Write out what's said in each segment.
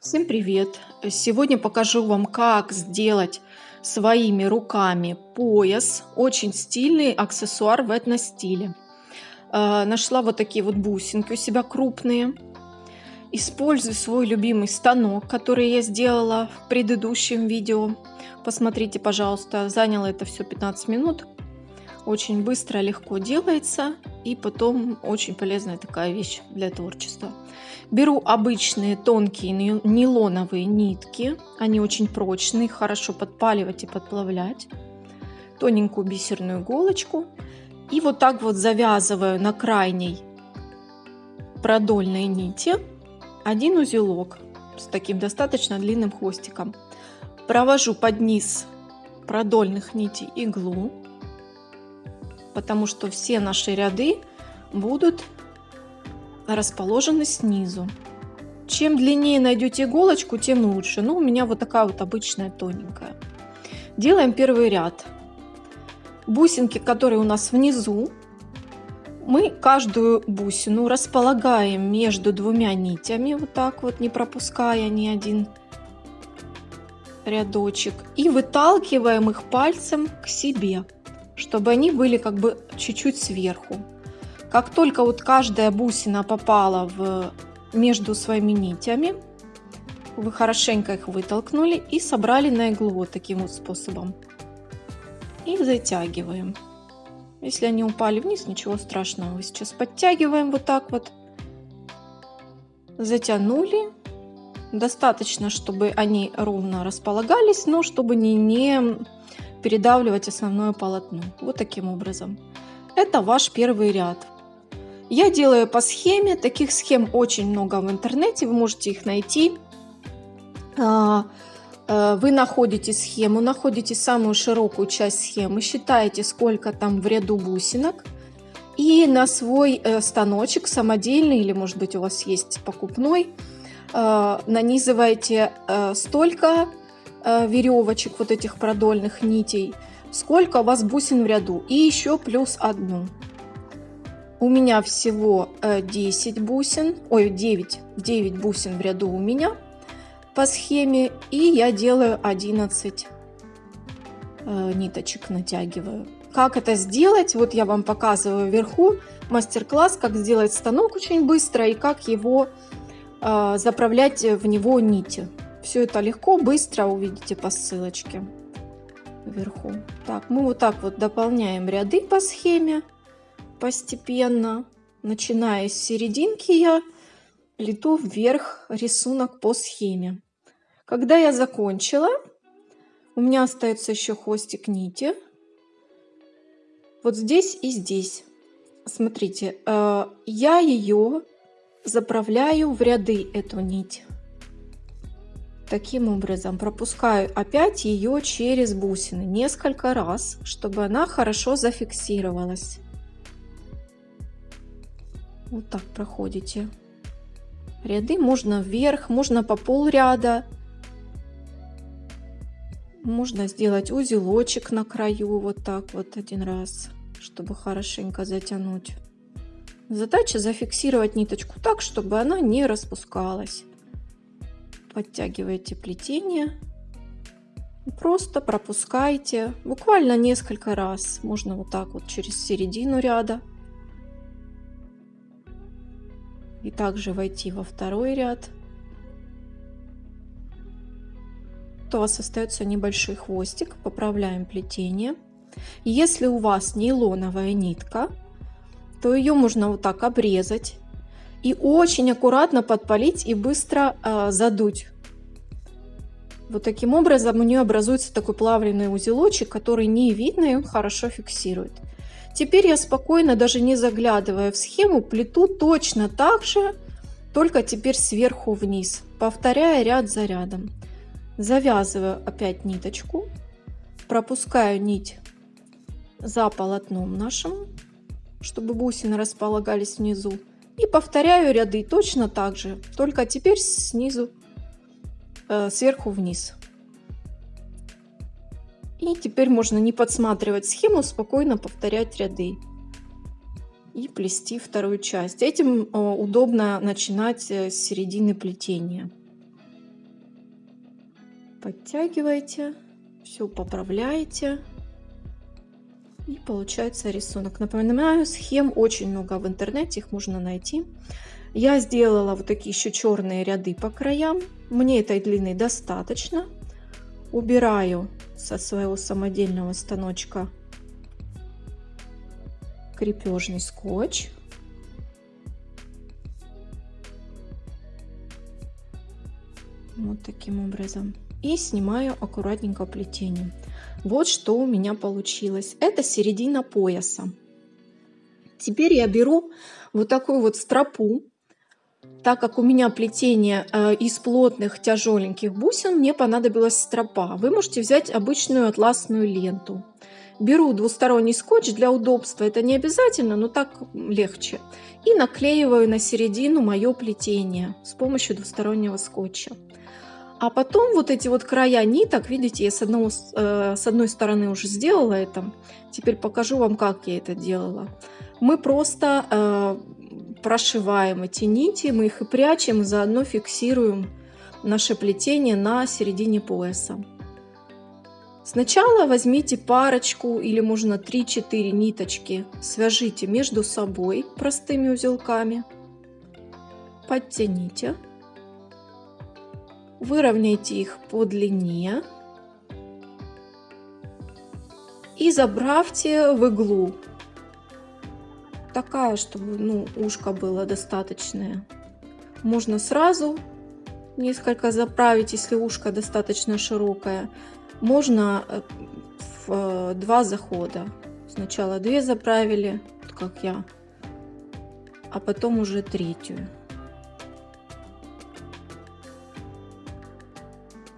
Всем привет! Сегодня покажу вам, как сделать своими руками пояс. Очень стильный аксессуар в этно-стиле. Э, нашла вот такие вот бусинки у себя крупные. Использую свой любимый станок, который я сделала в предыдущем видео. Посмотрите, пожалуйста, заняло это все 15 минут. Очень быстро, легко делается. И потом очень полезная такая вещь для творчества. Беру обычные тонкие нейлоновые нитки. Они очень прочные, хорошо подпаливать и подплавлять. Тоненькую бисерную иголочку. И вот так вот завязываю на крайней продольной нити один узелок с таким достаточно длинным хвостиком. Провожу под низ продольных нитей иглу, потому что все наши ряды будут расположены снизу. Чем длиннее найдете иголочку, тем лучше. Ну, у меня вот такая вот обычная тоненькая. Делаем первый ряд. Бусинки, которые у нас внизу, мы каждую бусину располагаем между двумя нитями, вот так вот, не пропуская ни один рядочек. И выталкиваем их пальцем к себе, чтобы они были как бы чуть-чуть сверху. Как только вот каждая бусина попала в, между своими нитями, вы хорошенько их вытолкнули и собрали на иглу вот таким вот способом. И затягиваем. Если они упали вниз, ничего страшного. Сейчас подтягиваем вот так вот. Затянули. Достаточно, чтобы они ровно располагались, но чтобы не, не передавливать основное полотно. Вот таким образом. Это ваш первый ряд. Я делаю по схеме, таких схем очень много в интернете, вы можете их найти. А, э, вы находите схему, находите самую широкую часть схемы, считаете, сколько там в ряду бусинок. И на свой э, станочек самодельный, или может быть у вас есть покупной, э, нанизываете столько веревочек, вот этих продольных нитей, сколько у вас бусин в ряду. И еще плюс одну. У меня всего 10 э, бусин, ой, 9, 9 бусин в ряду у меня по схеме. И я делаю 11 э, ниточек, натягиваю. Как это сделать? Вот я вам показываю вверху мастер-класс, как сделать станок очень быстро и как его э, заправлять в него нити. Все это легко, быстро увидите по ссылочке вверху. Так, мы вот так вот дополняем ряды по схеме постепенно. Начиная с серединки я плету вверх рисунок по схеме. Когда я закончила, у меня остается еще хвостик нити. Вот здесь и здесь. Смотрите, э, я ее заправляю в ряды, эту нить. Таким образом пропускаю опять ее через бусины несколько раз, чтобы она хорошо зафиксировалась. Вот так проходите. Ряды можно вверх, можно по пол ряда. Можно сделать узелочек на краю, вот так вот один раз, чтобы хорошенько затянуть. Задача зафиксировать ниточку так, чтобы она не распускалась. Подтягиваете плетение. Просто пропускайте буквально несколько раз. Можно вот так вот через середину ряда. И также войти во второй ряд, то у вас остается небольшой хвостик. Поправляем плетение. Если у вас нейлоновая нитка, то ее можно вот так обрезать и очень аккуратно подпалить и быстро э, задуть. Вот таким образом у нее образуется такой плавленый узелочек, который не видно и он хорошо фиксирует. Теперь я спокойно, даже не заглядывая в схему, плету точно так же, только теперь сверху вниз, повторяя ряд за рядом. Завязываю опять ниточку, пропускаю нить за полотном нашим, чтобы бусины располагались внизу. И повторяю ряды точно так же, только теперь снизу, э, сверху вниз. И теперь можно не подсматривать схему, спокойно повторять ряды и плести вторую часть. Этим э, удобно начинать э, с середины плетения. Подтягиваете, все поправляете. И получается рисунок. Напоминаю, схем очень много в интернете, их можно найти. Я сделала вот такие еще черные ряды по краям. Мне этой длины достаточно. Убираю со своего самодельного станочка крепежный скотч. Вот таким образом. И снимаю аккуратненько плетение. Вот что у меня получилось. Это середина пояса. Теперь я беру вот такую вот стропу. Так как у меня плетение э, из плотных тяжеленьких бусин, мне понадобилась стропа. Вы можете взять обычную атласную ленту. Беру двусторонний скотч для удобства, это не обязательно, но так легче. И наклеиваю на середину мое плетение с помощью двустороннего скотча. А потом вот эти вот края ниток, видите, я с, одного, э, с одной стороны уже сделала это. Теперь покажу вам, как я это делала. Мы просто э, прошиваем эти нити, мы их и прячем, и заодно фиксируем наше плетение на середине пояса. Сначала возьмите парочку или можно 3-4 ниточки, свяжите между собой простыми узелками, подтяните. Выровняйте их по длине. И забравьте в иглу. Такая, чтобы ну, ушко было достаточное. Можно сразу несколько заправить, если ушко достаточно широкое. Можно э, в э, два захода. Сначала две заправили, как я, а потом уже третью.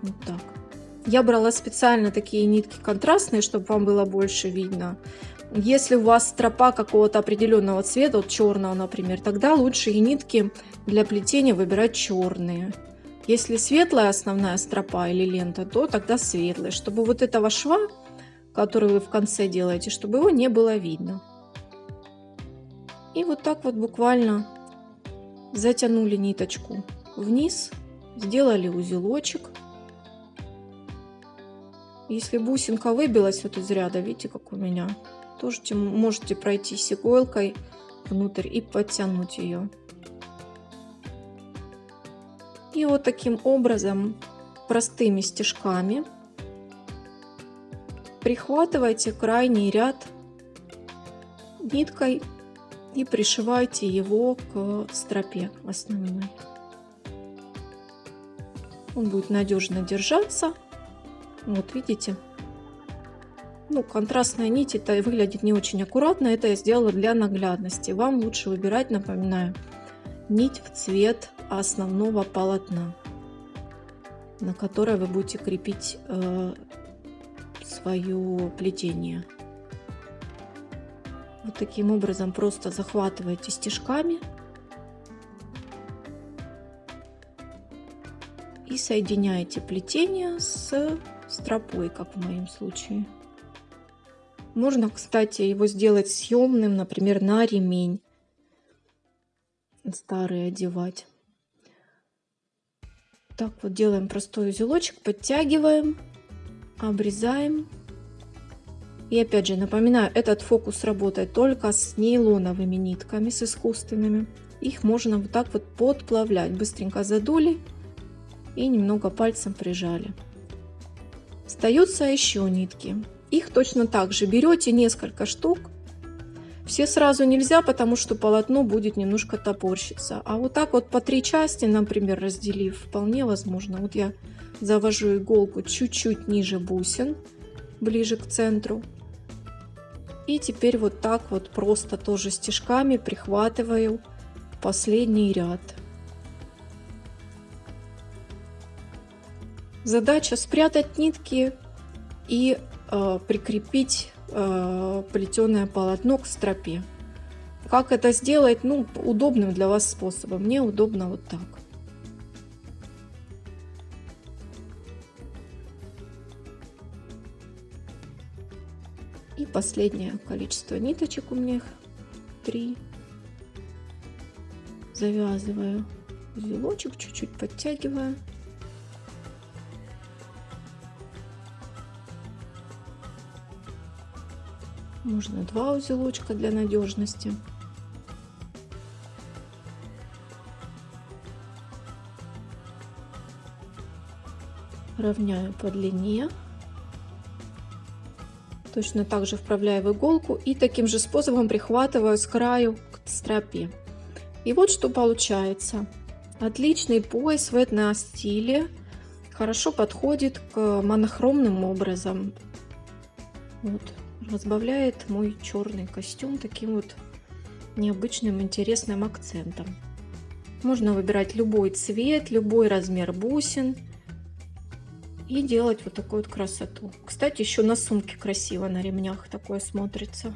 Вот так. Я брала специально такие нитки контрастные, чтобы вам было больше видно. Если у вас стропа какого-то определенного цвета, вот черного, например, тогда лучше и нитки для плетения выбирать черные. Если светлая основная стропа или лента, то тогда светлая, чтобы вот этого шва, который вы в конце делаете, чтобы его не было видно. И вот так вот буквально затянули ниточку вниз, сделали узелочек. Если бусинка выбилась вот из ряда, видите, как у меня, тоже можете пройти иголкой внутрь и подтянуть ее. И вот таким образом простыми стежками прихватывайте крайний ряд ниткой и пришивайте его к стропе основной. Он будет надежно держаться вот видите? Ну, контрастная нить это выглядит не очень аккуратно. Это я сделала для наглядности. Вам лучше выбирать, напоминаю, нить в цвет основного полотна, на которое вы будете крепить э, свое плетение. Вот таким образом просто захватываете стежками и соединяете плетение с стропой, как в моем случае. Можно, кстати, его сделать съемным, например, на ремень. Старый одевать. Так вот делаем простой узелочек, подтягиваем, обрезаем. И опять же напоминаю, этот фокус работает только с нейлоновыми нитками, с искусственными. Их можно вот так вот подплавлять. Быстренько задули и немного пальцем прижали. Остаются еще нитки. Их точно так же берете несколько штук. Все сразу нельзя, потому что полотно будет немножко топорщиться. А вот так вот по три части, например, разделив, вполне возможно. Вот я завожу иголку чуть-чуть ниже бусин, ближе к центру. И теперь вот так вот просто тоже стежками прихватываю последний ряд. Задача спрятать нитки и прикрепить э, плетеное полотно к стропе. Как это сделать? Ну, удобным для вас способом. Мне удобно вот так. И последнее количество ниточек у меня их три. Завязываю узелочек, чуть-чуть подтягиваю. Можно два узелочка для надежности. Равняю по длине. Точно так же вправляю в иголку и таким же способом прихватываю с краю к стропе. И вот что получается. Отличный пояс в этно-стиле. Хорошо подходит к монохромным образом. Вот. Разбавляет мой черный костюм таким вот необычным интересным акцентом. Можно выбирать любой цвет, любой размер бусин и делать вот такую вот красоту. Кстати, еще на сумке красиво на ремнях такое смотрится.